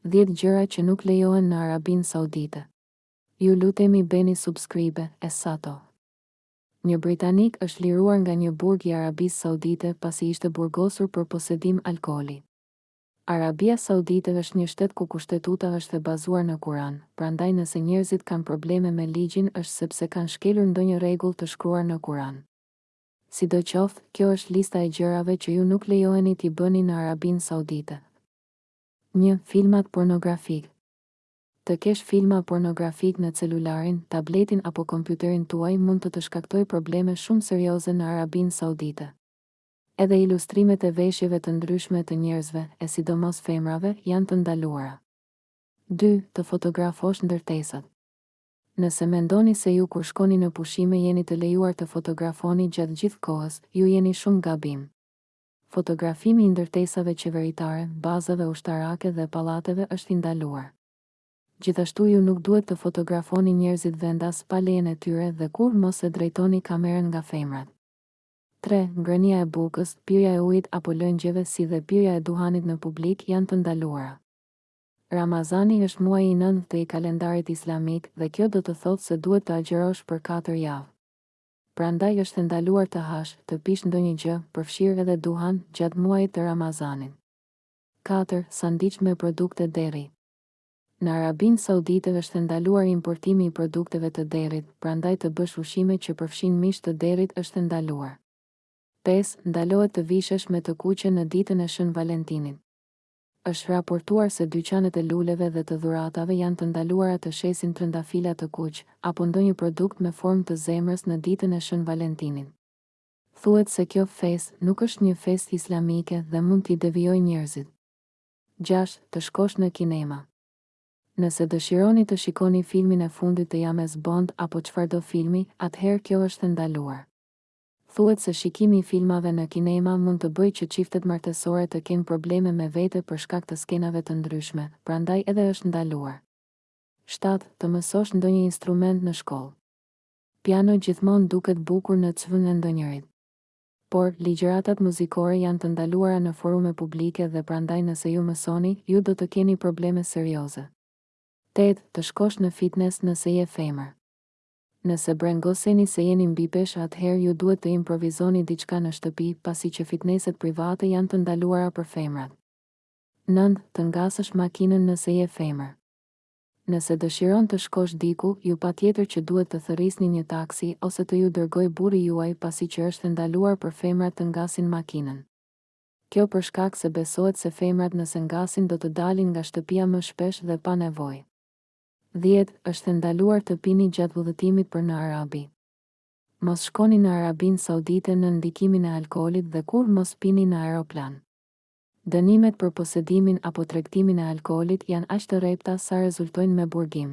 Dhjetë gjëra që nuk lejohen në Arabinë Saudite. Ju lutemi bëni subscribe e sato. Një britanik është liruar nga një burg i Arabisë Saudite pasi ishte burgosur për posedim alkooli. Arabia Saudite është një shtet ku kushtetuta është e bazuar në Kuran, prandaj nëse njerëzit kanë probleme me ligjin është sepse kanë shkelur ndonjë rregull të shkruar në Kuran. Sidoqoftë, kjo është lista e gjërave që ju nuk lejoheni t'i bëni në Arabinë Saudite. Një, Filmat pornografikë Të kesh filma pornografikë në celularin, tabletin apo kompjuterin tuaj mund të të shkaktojë probleme shumë serioze në Arabinë Saudite. Edhe ilustrimet e veshjeve të ndryshme të njerëzve, e sidomos femrave, janë të ndaluara. Dy, Të fotografosh ndërtesat Nëse mendoni se ju kur shkoni në pushime jeni të lejuar të fotografoni gjatë gjithë kohës, ju jeni shumë gabim. Fotografimi i ndërtesave qeveritare, bazave ushtarake dhe pallateve është i ndaluar. Gjithashtu ju nuk duhet të fotografoni njerëzit vendas pa lejen e tyre dhe kurrë mos e drejtoni kamerën nga femrat. Tre, Ngrënia e bukës, pirja e ujit apo lëngjeve si dhe pirja e duhanit në publik janë të ndaluara. Ramazani është muaji i nëntë i kalendarit islamik dhe kjo do të thotë se duhet të agjërosh për katër javë. Prandaj është e ndaluar të hash, të pish ndonjë gjë, përfshirë edhe duhan, gjatë muajit të Ramazanit. Katër, Sandiç me produkte derri. Në Arabinë Saudite është e ndaluar importimi i produkteve të derrit, prandaj të bësh ushqime që përfshijnë mish të derrit është e ndaluar. Pesë, Ndalohet të vishesh me të kuqe në ditën e Shën Valentinit. Është raportuar se dyqanet e luleve dhe të dhuratave janë të ndaluara të shesin trëndafila të kuq apo ndonjë produkt me formë të zemrës në ditën e Shën Valentinit. Thuhet se kjo festë nuk është një festë islamike dhe mund t'i devijojë njerëzit. Gjashtë, Të shkosh në kinema. Nëse dëshironi të shikoni filmin e fundit të James Bond apo çfarëdo filmi, atëherë kjo është e ndaluar. Thuhet se shikimi i filmave në kinema mund të bëjë që çiftet martesore të kenë probleme me vete për shkak të skenave të ndryshme, prandaj edhe është ndaluar. Shtatë, Të mësosh ndonjë instrument në shkollë. Piano gjithmonë duket bukur në cv-në e ndonjërit. Por, ligjëratat muzikore janë të ndaluara në forume publike dhe prandaj nëse ju mësoni, ju do të keni probleme serioze. Tetë, Të shkosh në fitnes nëse je femër. Nëse brengoseni se jeni mbipeshë atëherë ju duhet të improvizoni diçka në shtëpi, pasi që fitneset private janë të ndaluara për femrat. Nëntë, Të ngasësh makinën nëse je femër. Nëse dëshiron të shkosh diku, ju patjetër që duhet të thërrisni një taksi ose të ju dërgojë burri juaj pasi që është e ndaluar për femrat të ngasin makinën. Kjo për shkak se besohet se femrat nëse ngasin do të dalin nga shtëpia më shpesh dhe pa nevojë. Dhjetë, Është e ndaluar të pini gjatë udhëtimit për në Arabi. Mos shkoni në Arabinë Saudite nën ndikimin e alkoolit dhe kurrë mos pini në aeroplan. Dënimet për posedimin apo tregtimin e alkoolit janë aq të rrepta sa rezultojnë me burgim.